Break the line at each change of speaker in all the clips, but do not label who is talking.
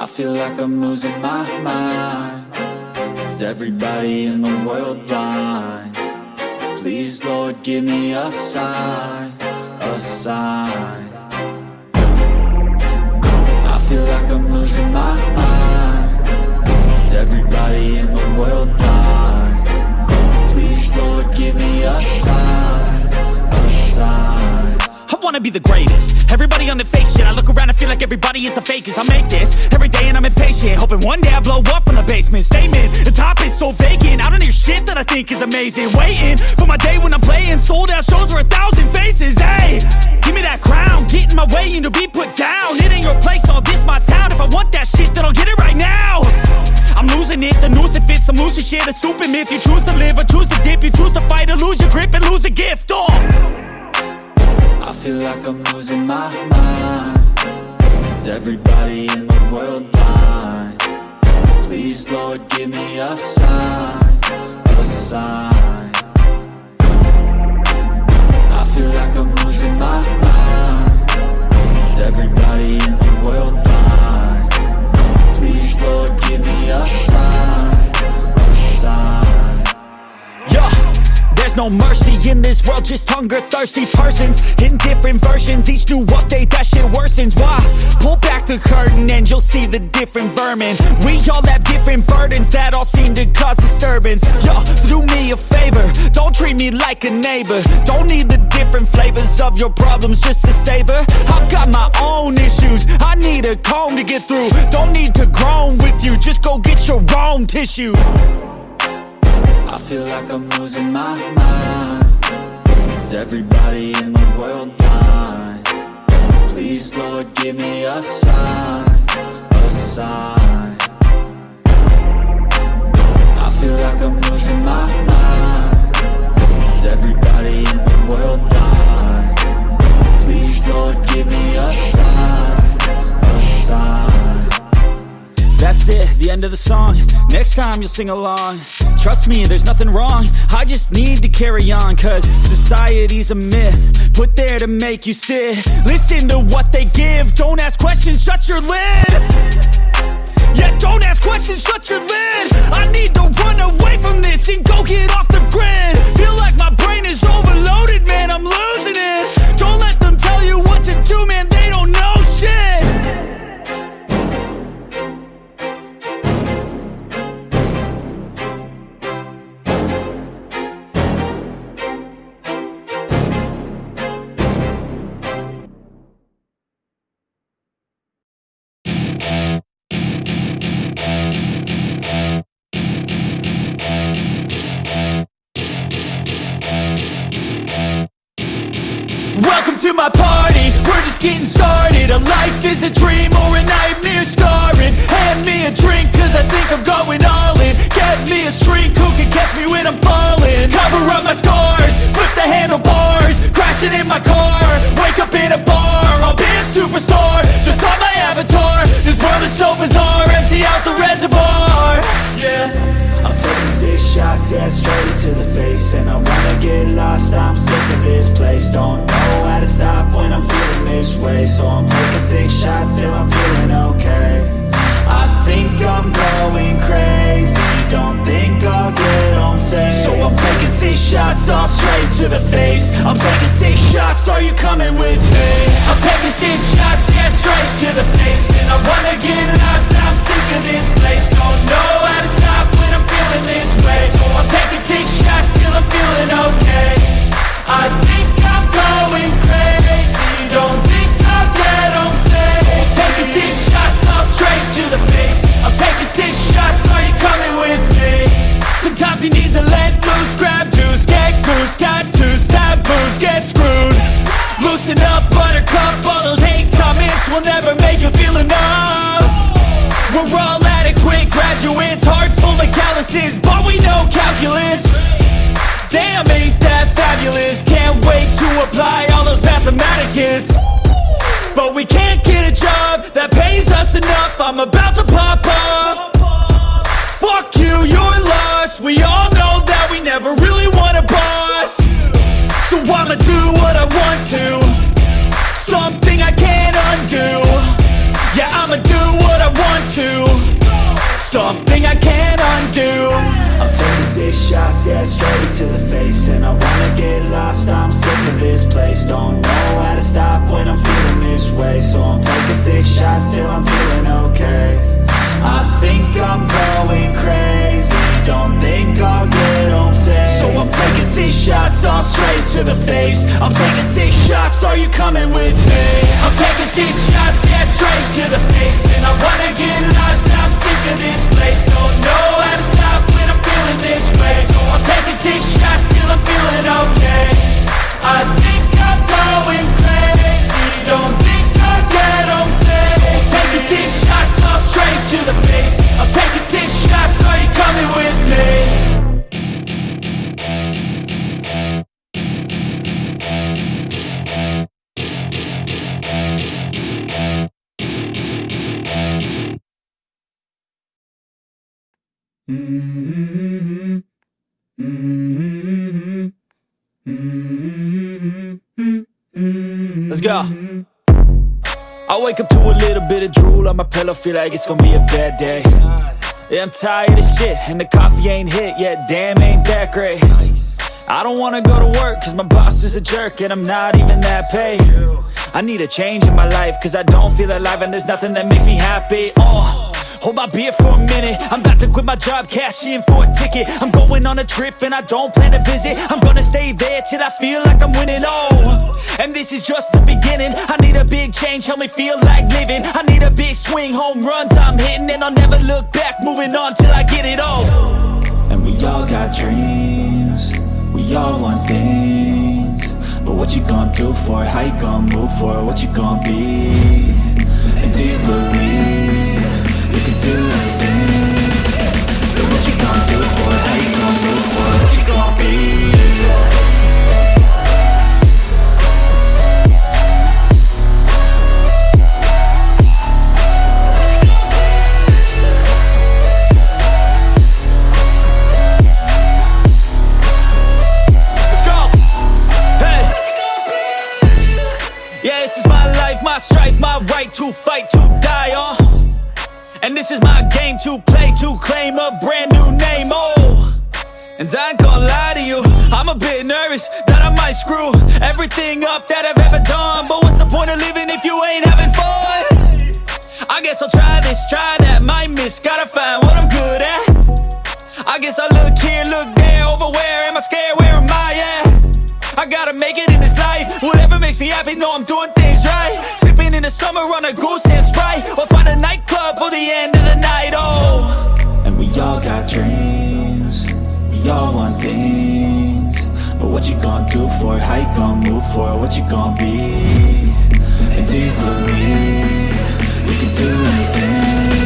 I feel like I'm losing my mind Is everybody in the world blind? Please, Lord, give me a sign A sign I feel like I'm losing my mind Is everybody in the world blind? Please, Lord, give me a sign A sign
wanna be the greatest. Everybody on the fake shit I look around and feel like everybody is the fakest. I make this every day and I'm impatient Hoping one day I blow up from the basement. Statement, the top is so vacant. I don't hear shit that I think is amazing. Waiting for my day when I'm playing. Sold out shows for a thousand faces Hey, give me that crown. Get in my way and be put down. It ain't your place, all this my town. If I want that shit then I'll get it right now. I'm losing it, the noose it fits. I'm losing shit, a stupid myth. You choose to live or choose to dip. You choose to fight or lose your grip and lose a gift Oh
I feel like I'm losing my mind Is everybody in the world blind? Please, Lord, give me a sign A sign I feel like I'm losing my mind Is everybody in the world blind? Please, Lord, give me a sign A sign
there's no mercy in this world, just hunger-thirsty persons. In different versions, each new update, that shit worsens. Why? Pull back the curtain and you'll see the different vermin. We all have different burdens that all seem to cause disturbance. Yo, so do me a favor, don't treat me like a neighbor. Don't need the different flavors of your problems just to savor. I've got my own issues, I need a comb to get through. Don't need to groan with you, just go get your own tissue
I feel like I'm losing my mind. Is everybody in the world blind? Please, Lord, give me a sign A sign. I feel like I'm losing my mind. Is everybody in the world blind? Please, Lord, give me a sign A sign.
That's it, the end of the song. Next time you'll sing along Trust me, there's nothing wrong. I just need to carry on Cause society's a myth Put there to make you sit. Listen to what they give. Don't ask questions, shut your lid. Yeah, don't ask questions, shut your lid. I need to run away from this And go get off the grid. Feel like my brain is overloaded, man I'm losing it. Don't let them tell you what to do, man They don't know my party, we're just getting started. A life is a dream or a nightmare scarring. Hand me a drink cause I think I'm going all in. Get me a shrink who can catch me when I'm falling. Cover up my scars, flip the handlebars Crashing in my car, wake up in a bar superstar, just on my avatar. This world is so bizarre, empty out the reservoir. Yeah.
I'm taking six shots, yeah, straight to the face. And I wanna get lost, I'm sick of this place. Don't know how to stop when I'm feeling this way. So I'm taking six shots till I'm the face. I'm taking six shots, are you coming with me? I'm taking six shots, yeah, straight to the face. And I wanna get lost, I'm sick of this place. Don't know how to stop when I'm feeling this way. So I'm taking six shots till I'm feeling okay. I think I'm going crazy. Don't think I'll get home safe So I'm taking six shots, all straight to the face. I'm taking six shots, are you coming with me? Sometimes you need to let loose, grab tattoos, get screwed. Loosen up, buttercup, all those hate comments will never make you feel enough. We're all adequate graduates, hearts full of calluses, but we know calculus. Damn, ain't that fabulous? Can't wait to apply all those mathematicus. But we can't get a job that pays us enough. I'm about to pop up something I can't undo. I'm taking six shots, yeah, straight to the face. And I wanna get lost, I'm sick of this place. Don't know how to stop when I'm feeling this way. So I'm taking six shots till I'm feeling okay. I think I'm going crazy. Don't think I'll get home safe. So I'm taking six shots, all straight to the face. I'm taking six shots, are you coming with me? I'm taking six shots, yeah, straight to the face. And I wanna get lost, I'm sick of this place. Don't know how to stop when I'm feeling this way. So I'm taking six
my pillow, feel like it's gonna be a bad day. Yeah, I'm tired of shit, and the coffee ain't hit yet, damn, ain't that great. I don't wanna go to work, cause my boss is a jerk, and I'm not even that paid. I need a change in my life, cause I don't feel alive, and there's nothing that makes me happy. Oh. Hold my beer for a minute. I'm about to quit my job, cash in for a ticket. I'm going on a trip and I don't plan to visit. I'm gonna stay there till I feel like I'm winning, oh And this is just the beginning. I need a big change, help me feel like living. I need a big swing, home runs I'm hitting. And I'll never look back, moving on till I get it all.
And we all got dreams. We all want things. But what you gonna do for it? How you gonna move for it? What you gonna be? And do you believe Do what you do for move for? What you gonna be?
Let's go. Hey. Yeah, this is my life, my strife, my right to fight, to die on. And this is my game to play, to claim a brand new name, oh. And I ain't gonna lie to you, I'm a bit nervous that I might screw everything up that I've ever done. But what's the point of living if you ain't having fun? I guess I'll try this, try that, might miss, gotta find what I'm good at. I guess I look here, look there, over where am I scared, where am I at? I gotta make it in this life, whatever makes me happy, know I'm doing things right. Sipping in the summer on a goose and Sprite, or find a nightclub for the end of the night, oh.
And we all got dreams We all want things But what you gonna do for it? How you gonna move for it? What you gonna be? And do you believe You can do anything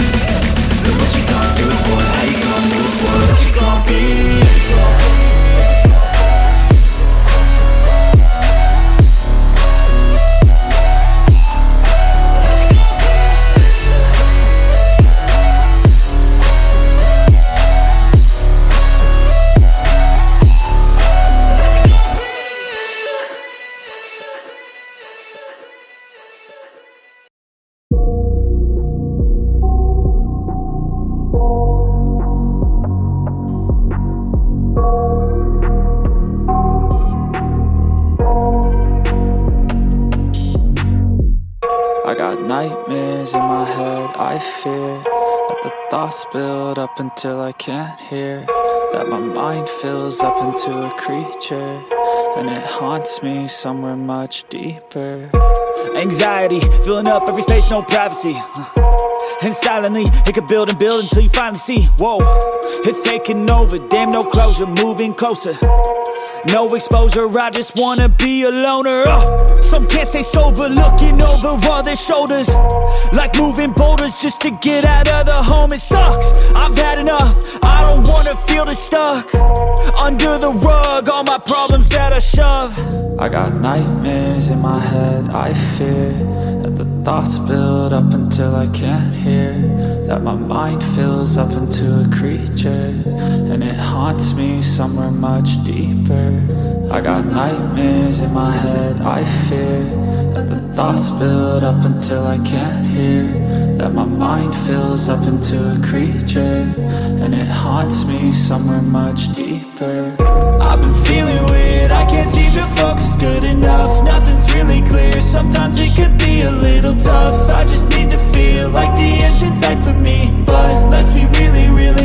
But what you gonna do for it? How you gonna move for it? What you gonna be? Build up until I can't hear That my mind fills up into a creature And it haunts me somewhere much deeper
Anxiety, filling up every space, no privacy. Uh, and silently, it could build and build until you finally see. Whoa, it's taking over, damn, no closure, moving closer. No exposure, I just wanna be a loner. Uh, some can't stay sober, looking over all their shoulders. Like moving boulders just to get out of the home. It sucks, I've had enough. I don't wanna feel the stuck under the rug. All my problems that I shove.
I got nightmares in my head, I fear thoughts build up until I can't hear That my mind fills up into a creature And it haunts me somewhere much deeper. I got nightmares in my head, I fear the thoughts build up until I can't hear. That my mind fills up into a creature And it haunts me somewhere much deeper. I've been feeling weird, I can't seem to focus good enough. Nothing's really clear, sometimes it could be a little tough. I just need to feel like the end's in sight for me But let's be really real,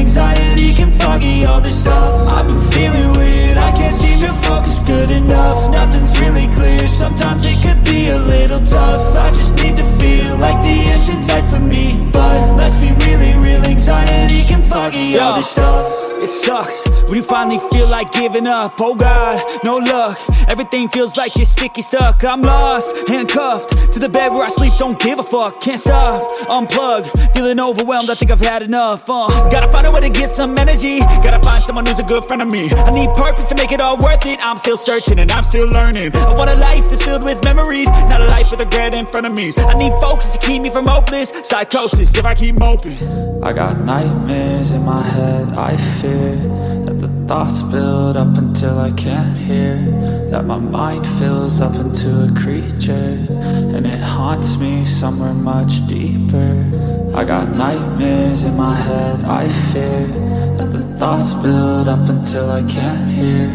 It
sucks. When you finally feel like giving up Oh God, no luck. Everything feels like you're sticky stuck. I'm lost, handcuffed To the bed where I sleep, don't give a fuck Can't stop, unplug Feeling overwhelmed, I think I've had enough uh, Gotta find a way to get some energy. Gotta find someone who's a good friend of me. I need purpose to make it all worth it. I'm still searching and I'm still learning. I want a life that's filled with memories Not a life with regret in front of me. I need focus to keep me from hopeless Psychosis if I keep moping.
I got nightmares in my head, I That the thoughts build up until I can't hear. That my mind fills up into a creature. And it haunts me somewhere much deeper. I got nightmares in my head, I fear. That the thoughts build up until I can't hear.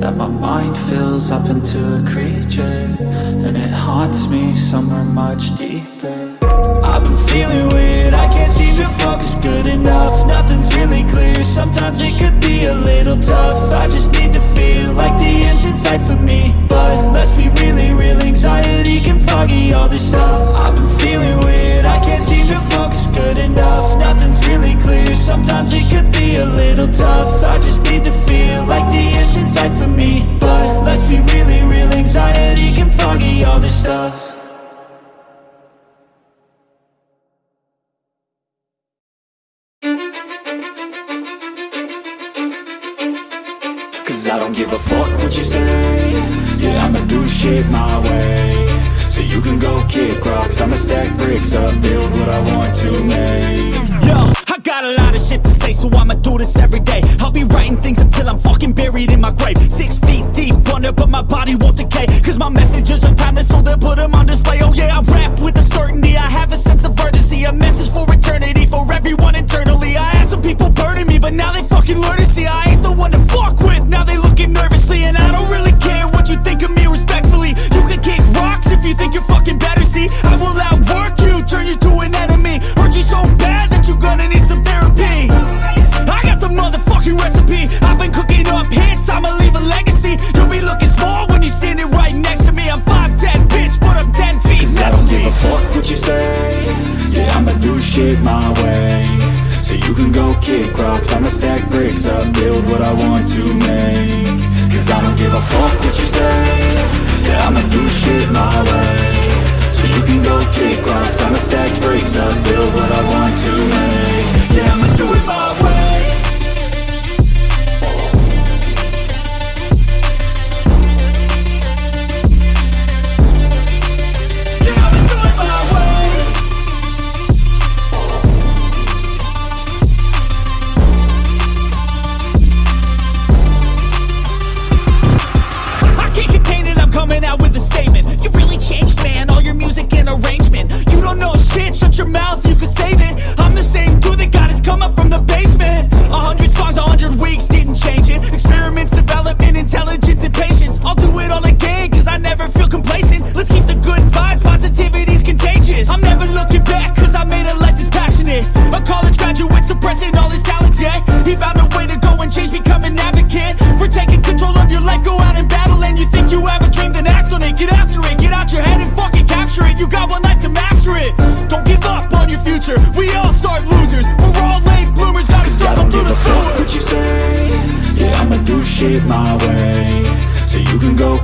That my mind fills up into a creature. And it haunts me somewhere much deeper I've been feeling weird, I can't seem to focus good enough. Nothing's really clear, sometimes it could be a little tough. I just need to feel like the end's in sight for me. But let's be really real, anxiety can foggy all this stuff. I've been feeling weird, I can't seem to focus good enough. Nothing's really clear, sometimes it could be a little tough. I just need to feel like the end's in sight for me. But let's be really real, anxiety can foggy all this stuff shit my way So you can go kick rocks I'ma stack bricks up, build what I want to make
Yo, I got a lot of shit to say, so I'ma do this every day. I'll be writing things until I'm fucking buried in my grave. Six feet deep under, but my body won't decay. Cause my messages are timeless, so they'll put them on display. Oh yeah, I rap with a certainty. I have a sense of urgency, a message for eternity, for everyone internally. I had some people burning me, but now they fucking learn to see I ain't the one to fuck with. Now they looking nervously, and I don't really care what you think of me think you're fucking better. See, I will outwork you, turn you to an enemy. Hurt you so bad that you're gonna need some therapy. I got the motherfucking recipe. I've been cooking up hits, I'ma leave a legacy. You'll be looking small when you're standing right next to me. I'm 5'10, bitch, but I'm 10 feet
Cause I don't give a fuck what you say Yeah, I'ma do shit my way So you can go kick rocks I'ma stack bricks up, build what I want to make Cause I don't give a fuck what you say Yeah, I'ma do shit my way can go kick rocks I'ma stack bricks up, build what I want
to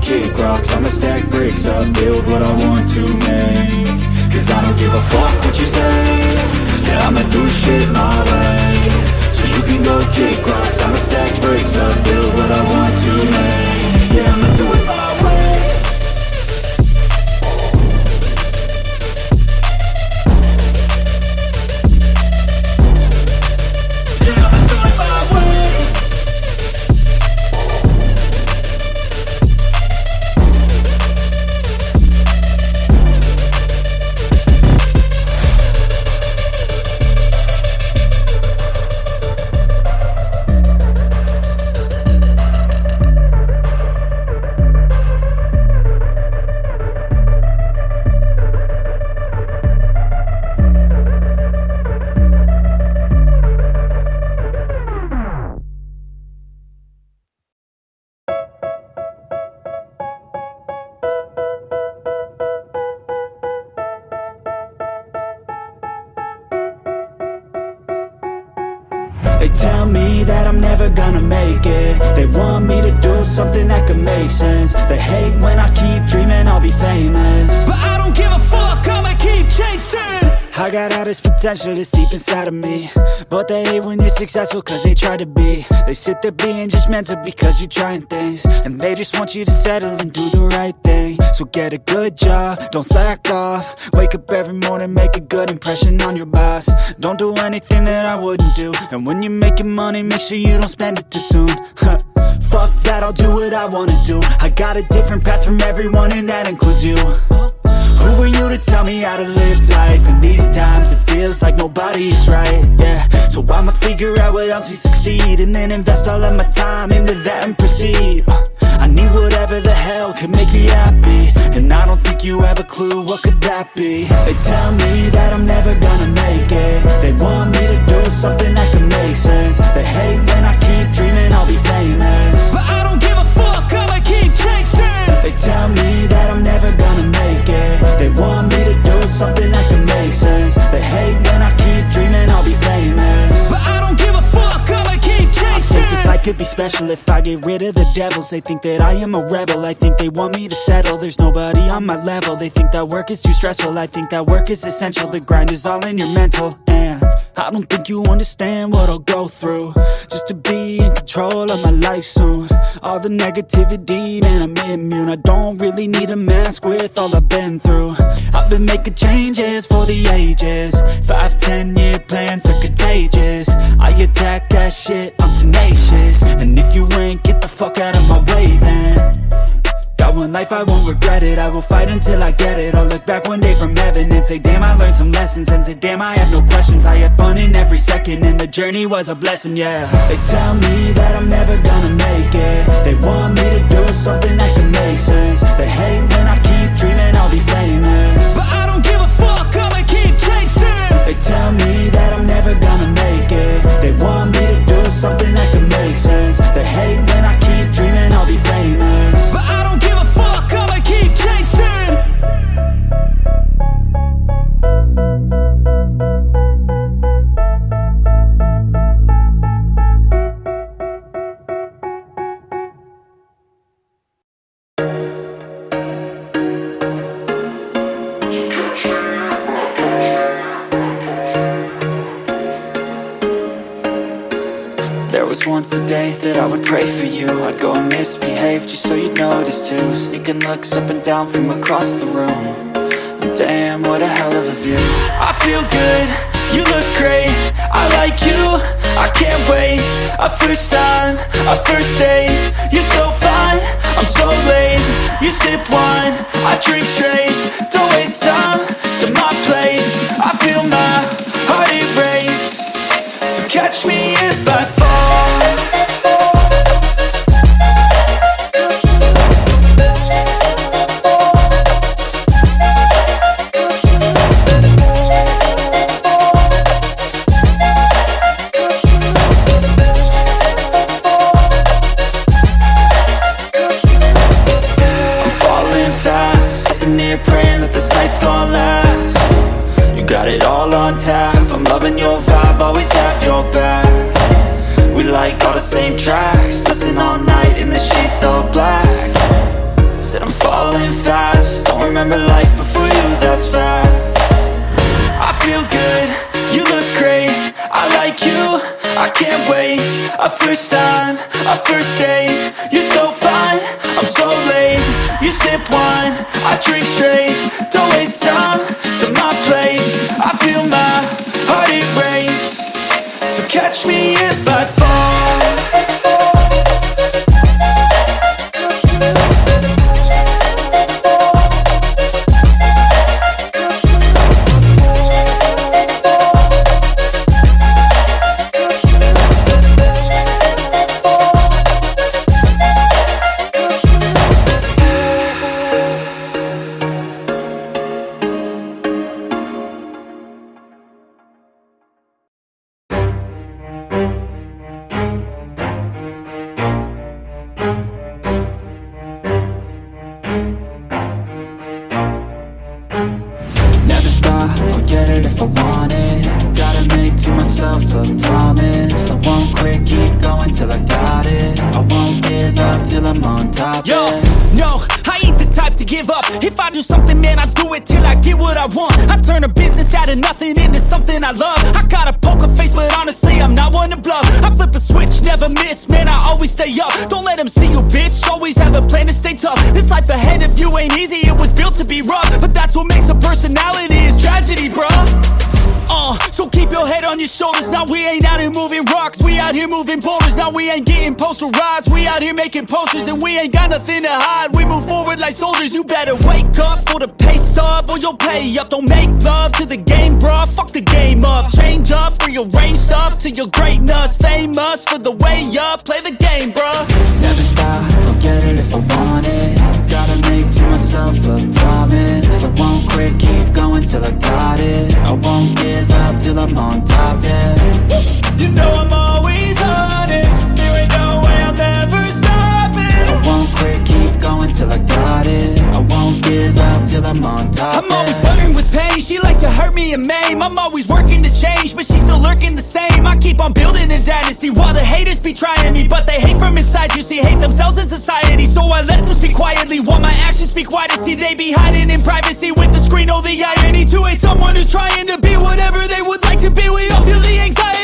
kick rocks. I'ma stack bricks up, build what I want to make. Cause I don't give a fuck what you say. Yeah, I'ma do shit my way. So you can go kick rocks. I'ma stack bricks up, build what I want to make They hate when I keep dreaming I'll be famous.
But I don't give a fuck, I'ma keep chasing.
I got all this potential that's deep inside of me. But they hate when you're successful cause they try to be. They sit there being judgmental because you're trying things. And they just want you to settle and do the right thing So get a good job, don't slack off. Wake up every morning, make a good impression on your boss. Don't do anything that I wouldn't do. And when you're making money, make sure you don't spend it too soon. Fuck that, I'll do what I wanna do. I got a different path from everyone and that includes you. Who are you to tell me how to live life? In these times it feels like nobody's right, yeah. So I'ma figure out what else we succeed And then invest all of my time into that and proceed I need whatever the hell could make me happy. And I don't think you have a clue what could that be. They tell me that I'm never gonna make it. They want me to do something that could make sense. They hate when I keep dreaming I'll be famous.
But I don't give a fuck, I'ma keep chasing.
They tell me that I'm never gonna make it. They want me to do something that can make sense. They hate when I keep dreaming I'll be famous could be special if I get rid of the devils. They think that I am a rebel, I think they want me to settle. There's nobody on my level, they think that work is too stressful. I think that work is essential, the grind is all in your mental. And I don't think you understand what I'll go through. Just to be in control of my life soon. All the negativity, man I'm immune. I don't really need a mask with all I've been through. I've been making changes for the ages. Five, ten year plans are contagious. I attack that shit, I'm tenacious. And if you ain't, get the fuck out of my way then Got one life, I won't regret it. I will fight until I get it. I'll look back one day from heaven And say, damn, I learned some lessons. And say, damn, I have no questions. I had fun in every second And the journey was a blessing, yeah. They tell me that I'm never gonna make it. They want me to do something that can make sense. They hate when I keep dreaming I'll be famous.
But I don't give a fuck, I'ma keep chasing.
They tell me that I'm never gonna make it. They want pray for you I'd go and misbehave just so you'd notice too. Sneaking looks up and down from across the room. Damn, what a hell of a view.
I feel good, you look great I like you, I can't wait. A first time, a first date You're so fine, I'm so late. You sip wine, I drink straight. Don't waste time to my place I feel my heart erase So catch me if I fall catch me if I fall
I'm on top,
Yo,
yeah.
no, I ain't the type to give up. If I do something, man, I do it till I get what I want. I turn a business out of nothing into something I love. I got a poker face, but honestly, I'm not one to bluff. I flip a switch, never miss, man, I always stay up. Don't let them see you, bitch, always have a plan to stay tough. This life ahead of you ain't easy, it was built to be rough. But that's what makes a personality, is tragedy, bruh uh, so keep your head on your shoulders. Now we ain't out here moving rocks. We out here moving boulders. Now we ain't getting posterized. We out here making posters and we ain't got nothing to hide. We move forward like soldiers. You better wake up for the pay stub or you'll pay up. Don't make love to the game, bruh. Fuck the game up. Change up, rearrange stuff to your greatness. Famous for the way up. Play the game, bruh.
Never stop, I'll get it if I want it Gotta make to myself a promise I won't quit, keep going till I got it I won't give up till I'm on top, yeah.
You know I'm always maim. I'm always working to change, but she's still lurking the same. I keep on building a dynasty while the haters be trying me, but they hate from inside. You see, hate themselves in society, so I let them speak quietly while my actions speak wider. See, they be hiding in privacy with the screen. Oh, the irony to hate someone who's trying to be whatever they would like to be. We all feel the anxiety.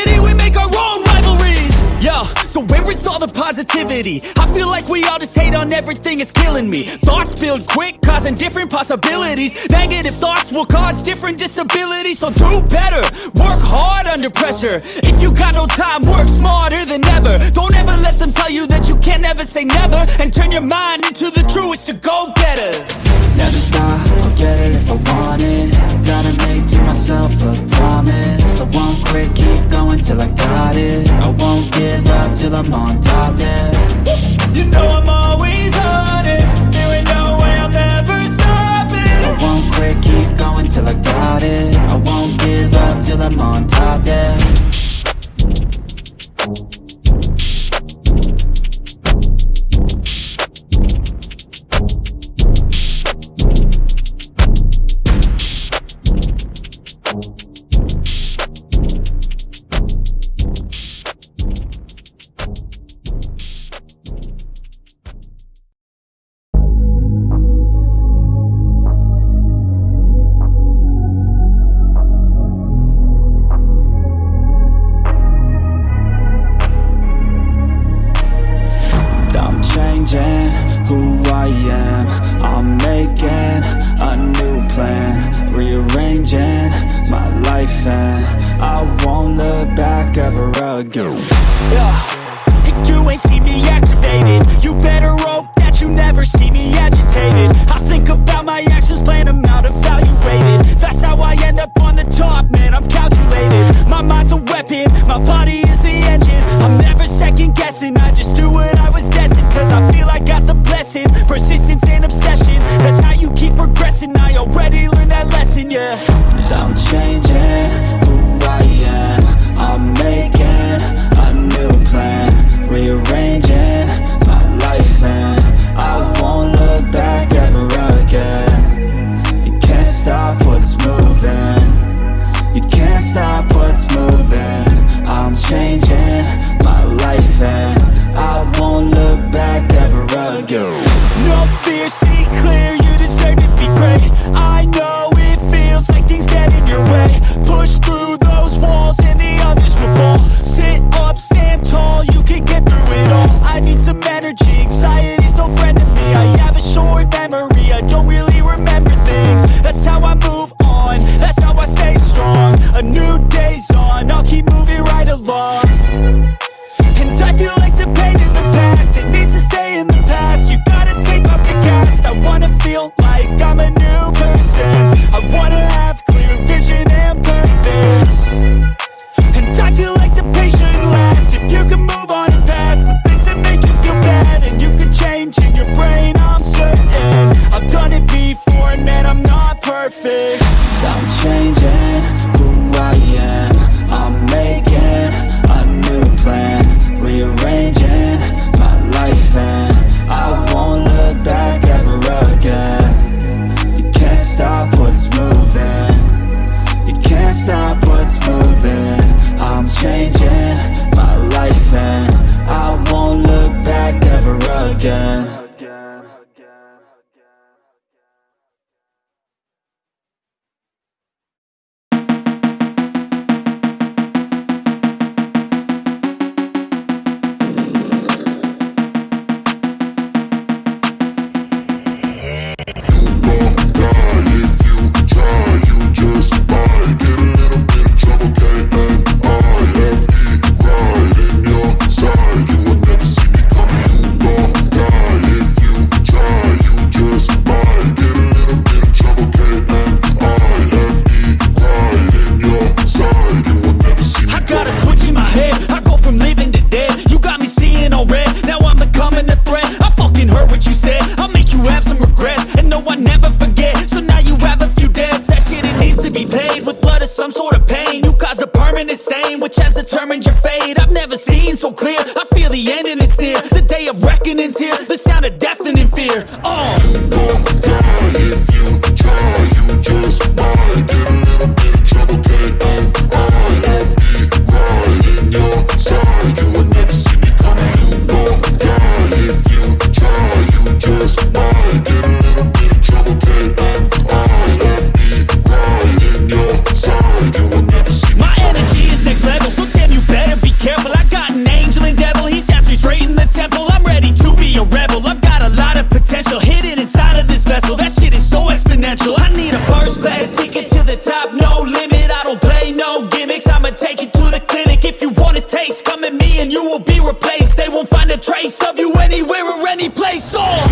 So where is all the positivity? I feel like we all just hate on everything, it's killing me. Thoughts build quick, causing different possibilities. Negative thoughts will cause different disabilities. So do better, work hard under pressure. If you got no time, work smarter than ever. Don't ever let them tell you that you can't ever say never. And turn your mind into the truest to go-getters
Never stop, I'll get it if I want it. Gotta make to myself a promise. I won't quit, keep going till I got it. I won't till I'm on top, yeah again
No fear, see clear, you deserve to be great. I know it feels like things get in your way. Push fear. Oh. Exponential. I need a first class ticket to the top, no limit. I don't play no gimmicks. I'ma take you to the clinic. If you want a taste, come at me and you will be replaced. They won't find a trace of you anywhere or any place. Oh.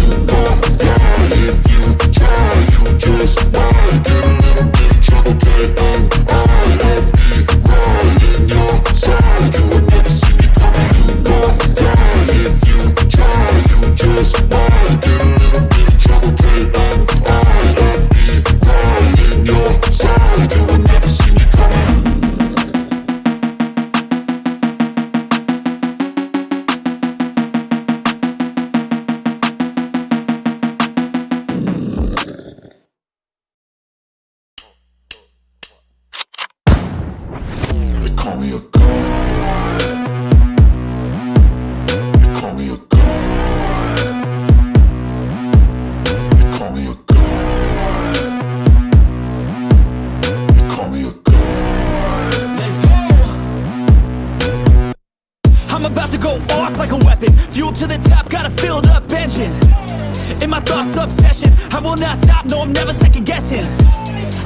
In
my thoughts, obsession. I will not stop, no, I'm never second guessing.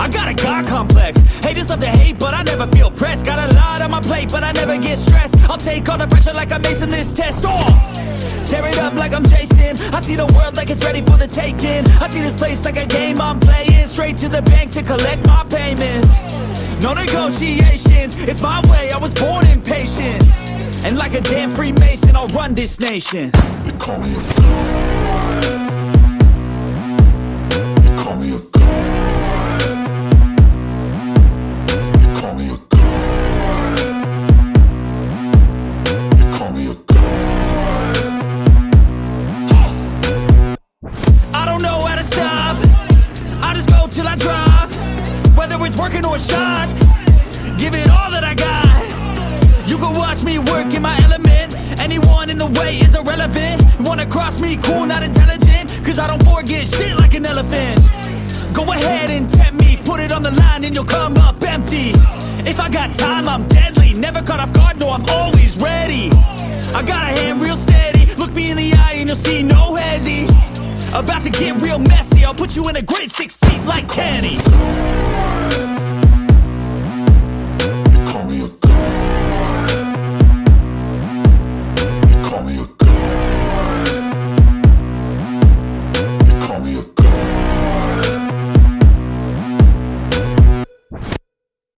I got a God complex. Haters love to hate, but I never feel pressed. Got a lot on my plate, but I never get stressed. I'll take all the pressure like I'm acing this test. Oh! Tear it up like I'm Jason. I see the world like it's ready for the taking. I see this place like a game I'm playing. Straight to the bank to collect my payments. No negotiations, it's my way, I was born impatient. And like a damn Freemason, I'll run this nation.
They call me a god. They
line and you'll come up empty. If I got time, I'm deadly. Never caught off guard, no, I'm always ready. I got a hand real steady. Look me in the eye and you'll see no hezzy. About to get real messy. I'll put you in a grid six feet like Kenny.